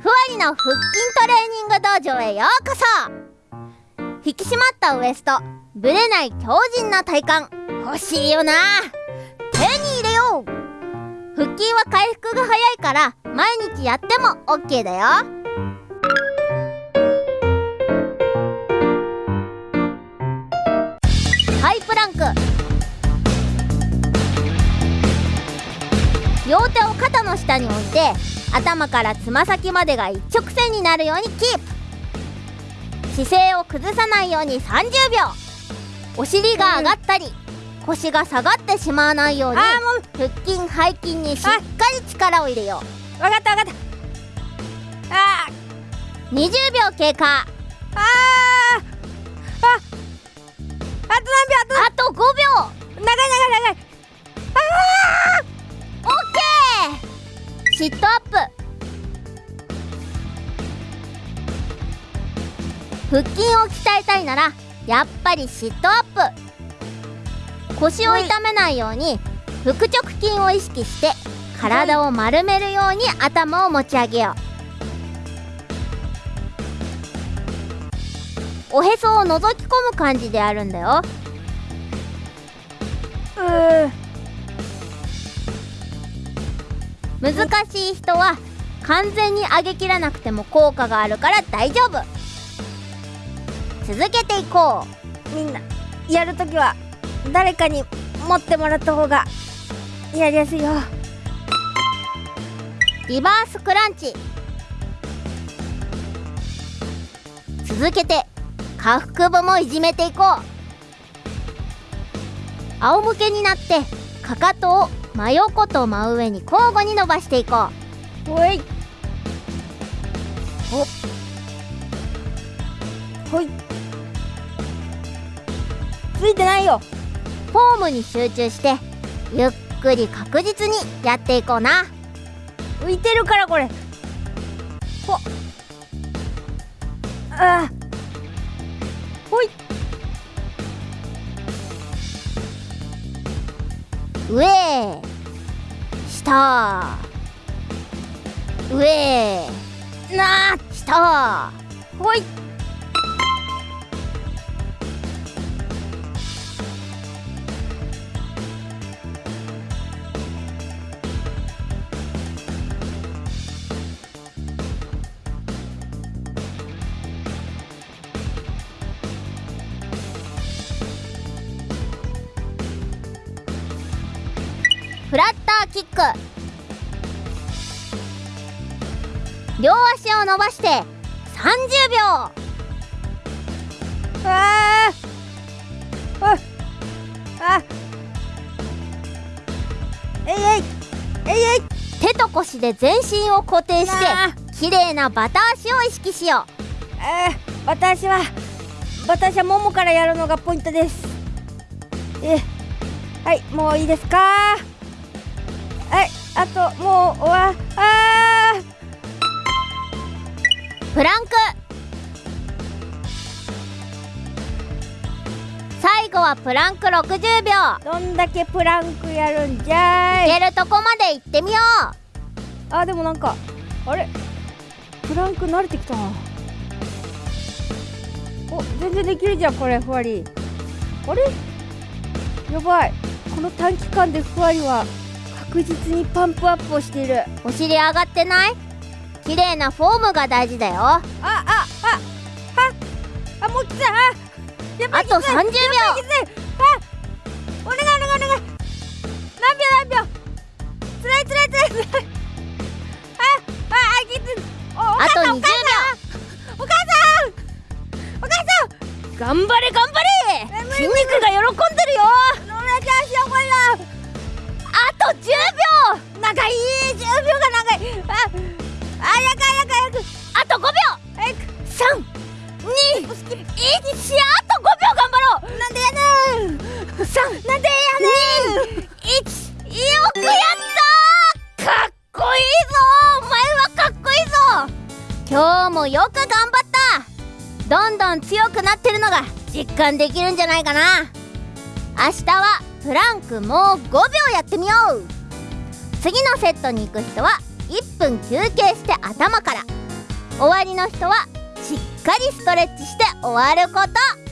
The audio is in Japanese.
ふわりの腹筋トレーニング道場へようこそ。引き締まったウエストぶれない強靭な体幹。欲しいよな。手に入れよう。腹筋は回復が早いから毎日やっても OK だよ。ハイプランク。両手を肩の下に置いて頭からつま先までが一直線になるようにキープ。姿勢を崩さないように30秒。お尻が上がったり、腰が下がってしまわないように腹筋背筋にしっかり力を入れよう。分かった分かった。あう20秒経過。ああ腹筋を鍛えたいならやっぱりシットアップ。腰を痛めないように腹直筋を意識して体を丸めるように頭を持ち上げよう。おへそを覗き込む感じでやるんだよ。難しい人は完全に上げきらなくても効果があるから大丈夫続けていこみんなやるときは誰かに持ってもらった方がやりやすいよ。うリバースクランチ。続けて下腹部もいじめていこう。仰向けになってかかとを真横と真上に交互に伸ばしていこほい。ほほいついてないよ。うフォームに集中してゆっくり確実にやっていこうな。浮いてるからこれ。ほ。あ。あほい。上下。上なあ下。ほいフラッターキック。両足を伸ばして30秒。あああえいえいえいえい手と腰で全身を固定して綺麗なバタ足を意識しよえー、私は私はももからやるのがポイントですえはいもういいですかはいあともう終わあプランク。最後はプランク60秒。どんだけプランクやるんじゃーい。いけるとこまで行ってみよあでもなんかあれ？プランク慣れてきたな。お全然できるじゃんこれふわり。あれ？やばい。この短期間でふわりは確実にパンプアップをしている。うお尻上がってない？綺麗なフォームが大事だよ。ああああああもうきついあと30秒。あお願いお願いお願い。何秒何秒。つらいつらいつらい。つらいあああきついおと20秒さんお母さん。お母さんお母さん。頑張れ頑張れ。筋肉が喜んでるよなんでやねん。1よくやったかっこいいぞお前はかっこいいぞ。今日もよく頑張った。どんどん強くなってるのが実感できるんじゃないかな。明日はプランクもう5秒やってみよう。次のセットに行く人は1分休憩して頭から。終わりの人はしっかりストレッチして終わること。